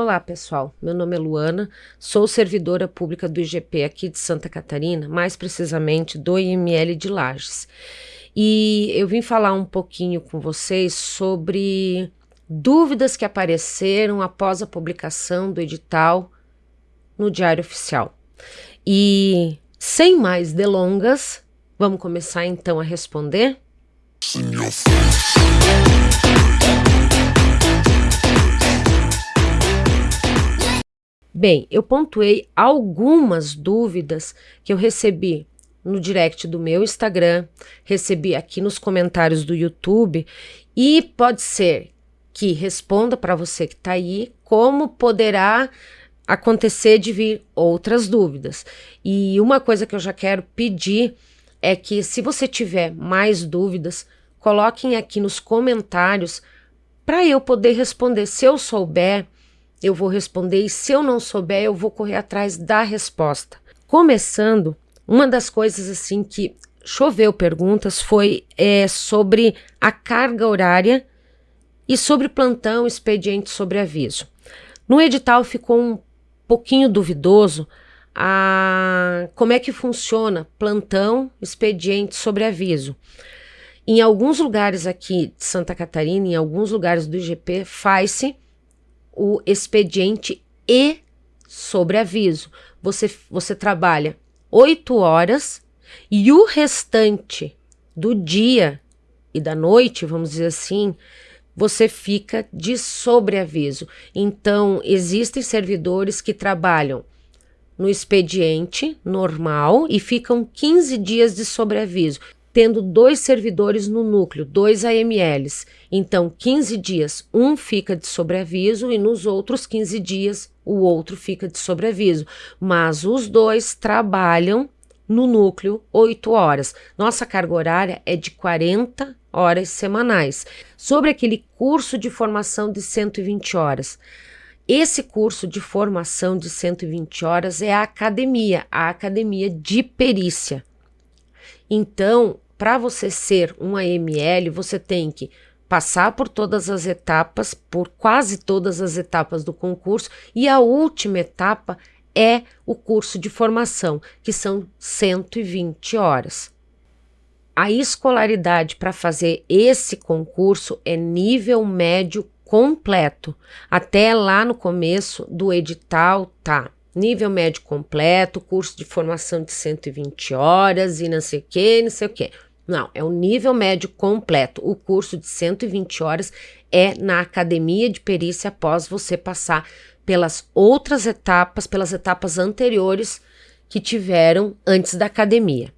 Olá, pessoal. Meu nome é Luana, sou servidora pública do IGP aqui de Santa Catarina, mais precisamente do IML de Lages. E eu vim falar um pouquinho com vocês sobre dúvidas que apareceram após a publicação do edital no Diário Oficial. E sem mais delongas, vamos começar então a responder? Bem, eu pontuei algumas dúvidas que eu recebi no direct do meu Instagram, recebi aqui nos comentários do YouTube e pode ser que responda para você que está aí como poderá acontecer de vir outras dúvidas. E uma coisa que eu já quero pedir é que se você tiver mais dúvidas, coloquem aqui nos comentários para eu poder responder. Se eu souber, eu vou responder e se eu não souber, eu vou correr atrás da resposta. Começando, uma das coisas assim que choveu perguntas foi é, sobre a carga horária e sobre plantão, expediente sobre aviso. No edital ficou um pouquinho duvidoso a como é que funciona plantão, expediente sobre aviso. Em alguns lugares aqui de Santa Catarina, em alguns lugares do IGP, faz-se o expediente e sobreaviso. Você, você trabalha oito horas e o restante do dia e da noite, vamos dizer assim, você fica de sobreaviso. Então, existem servidores que trabalham no expediente normal e ficam 15 dias de sobreaviso tendo dois servidores no núcleo, dois AMLs. Então, 15 dias, um fica de sobreaviso e nos outros 15 dias o outro fica de sobreaviso. Mas os dois trabalham no núcleo 8 horas. Nossa carga horária é de 40 horas semanais. Sobre aquele curso de formação de 120 horas. Esse curso de formação de 120 horas é a academia, a academia de perícia. Então, para você ser um AML, você tem que passar por todas as etapas, por quase todas as etapas do concurso, e a última etapa é o curso de formação, que são 120 horas. A escolaridade para fazer esse concurso é nível médio completo. Até lá no começo do edital tá nível médio completo, curso de formação de 120 horas e não sei o que, não sei o que. Não, é o nível médio completo. O curso de 120 horas é na academia de perícia após você passar pelas outras etapas, pelas etapas anteriores que tiveram antes da academia.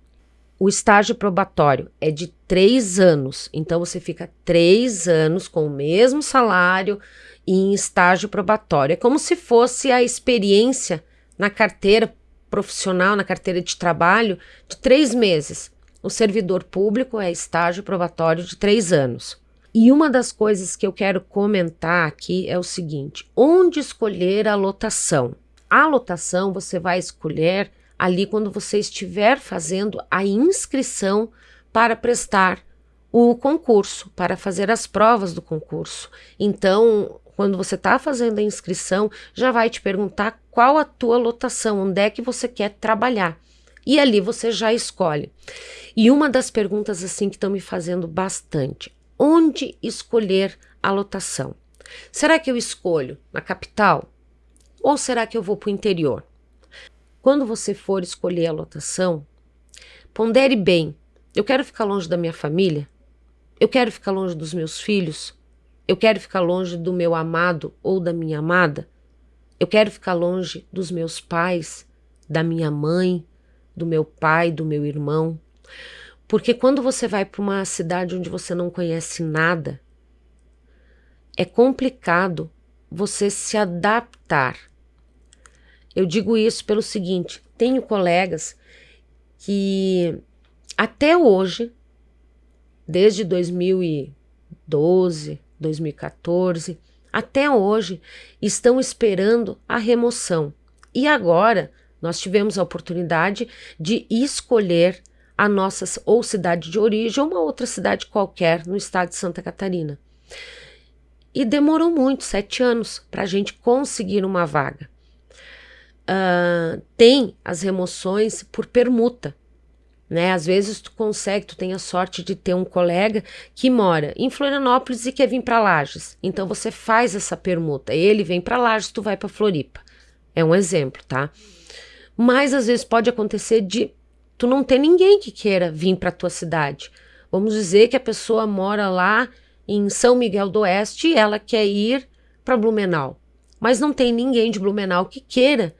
O estágio probatório é de três anos, então você fica três anos com o mesmo salário em estágio probatório. É como se fosse a experiência na carteira profissional, na carteira de trabalho, de três meses. O servidor público é estágio probatório de três anos. E uma das coisas que eu quero comentar aqui é o seguinte: onde escolher a lotação? A lotação você vai escolher ali quando você estiver fazendo a inscrição para prestar o concurso, para fazer as provas do concurso. Então, quando você está fazendo a inscrição, já vai te perguntar qual a tua lotação, onde é que você quer trabalhar. E ali você já escolhe. E uma das perguntas assim que estão me fazendo bastante, onde escolher a lotação? Será que eu escolho na capital ou será que eu vou para o interior? Quando você for escolher a lotação, pondere bem. Eu quero ficar longe da minha família? Eu quero ficar longe dos meus filhos? Eu quero ficar longe do meu amado ou da minha amada? Eu quero ficar longe dos meus pais, da minha mãe, do meu pai, do meu irmão. Porque quando você vai para uma cidade onde você não conhece nada, é complicado você se adaptar. Eu digo isso pelo seguinte: tenho colegas que até hoje, desde 2012, 2014, até hoje, estão esperando a remoção. E agora nós tivemos a oportunidade de escolher a nossa ou cidade de origem ou uma outra cidade qualquer no estado de Santa Catarina. E demorou muito, sete anos, para a gente conseguir uma vaga. Uh, tem as remoções por permuta. Né? Às vezes tu consegue, tu tem a sorte de ter um colega que mora em Florianópolis e quer vir para Lages. Então você faz essa permuta. Ele vem para Lages, tu vai para Floripa. É um exemplo, tá? Mas às vezes pode acontecer de tu não ter ninguém que queira vir para tua cidade. Vamos dizer que a pessoa mora lá em São Miguel do Oeste e ela quer ir para Blumenau, mas não tem ninguém de Blumenau que queira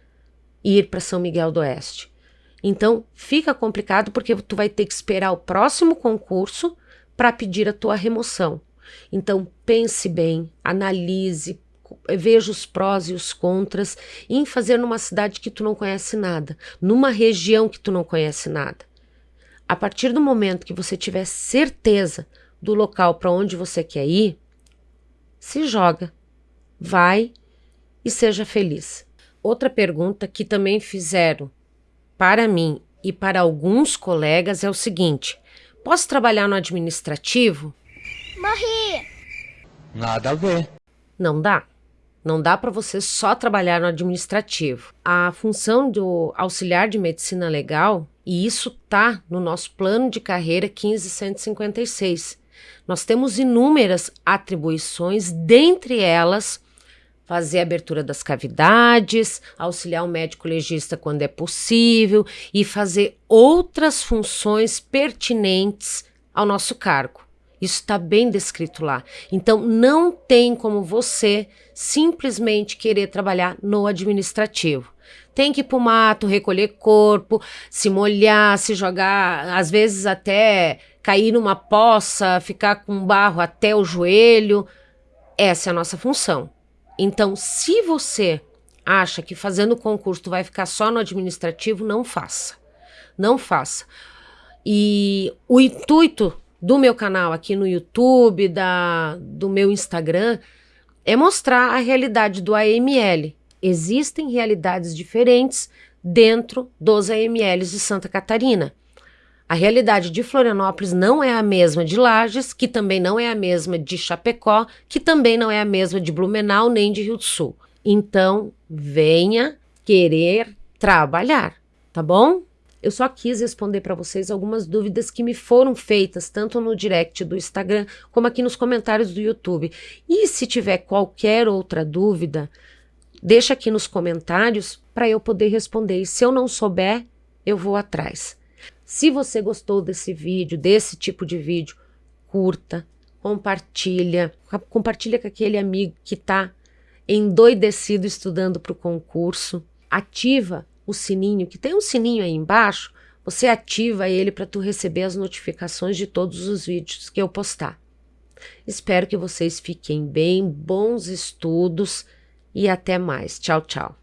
ir para São Miguel do Oeste. Então fica complicado porque tu vai ter que esperar o próximo concurso para pedir a tua remoção. Então pense bem, analise, veja os prós e os contras em fazer numa cidade que tu não conhece nada, numa região que tu não conhece nada. A partir do momento que você tiver certeza do local para onde você quer ir, se joga, vai e seja feliz. Outra pergunta que também fizeram para mim e para alguns colegas é o seguinte: posso trabalhar no administrativo? Morri! Nada a ver. Não dá. Não dá para você só trabalhar no administrativo. A função do auxiliar de medicina legal, e isso tá no nosso plano de carreira 15156. Nós temos inúmeras atribuições, dentre elas fazer a abertura das cavidades, auxiliar o médico legista quando é possível e fazer outras funções pertinentes ao nosso cargo. Isso está bem descrito lá. Então, não tem como você simplesmente querer trabalhar no administrativo. Tem que ir para o mato, recolher corpo, se molhar, se jogar, às vezes até cair numa poça, ficar com barro até o joelho. Essa é a nossa função. Então, se você acha que fazendo concurso tu vai ficar só no administrativo, não faça. Não faça. E o intuito do meu canal aqui no YouTube, da, do meu Instagram, é mostrar a realidade do AML. Existem realidades diferentes dentro dos AMLs de Santa Catarina. A realidade de Florianópolis não é a mesma de Lages, que também não é a mesma de Chapecó, que também não é a mesma de Blumenau nem de Rio do Sul. Então, venha querer trabalhar, tá bom? Eu só quis responder para vocês algumas dúvidas que me foram feitas, tanto no direct do Instagram, como aqui nos comentários do YouTube. E se tiver qualquer outra dúvida, deixa aqui nos comentários para eu poder responder. E se eu não souber, eu vou atrás. Se você gostou desse vídeo, desse tipo de vídeo, curta, compartilha, compartilha com aquele amigo que está endoidecido estudando para o concurso, ativa o sininho, que tem um sininho aí embaixo, você ativa ele para tu receber as notificações de todos os vídeos que eu postar. Espero que vocês fiquem bem, bons estudos e até mais. Tchau, tchau.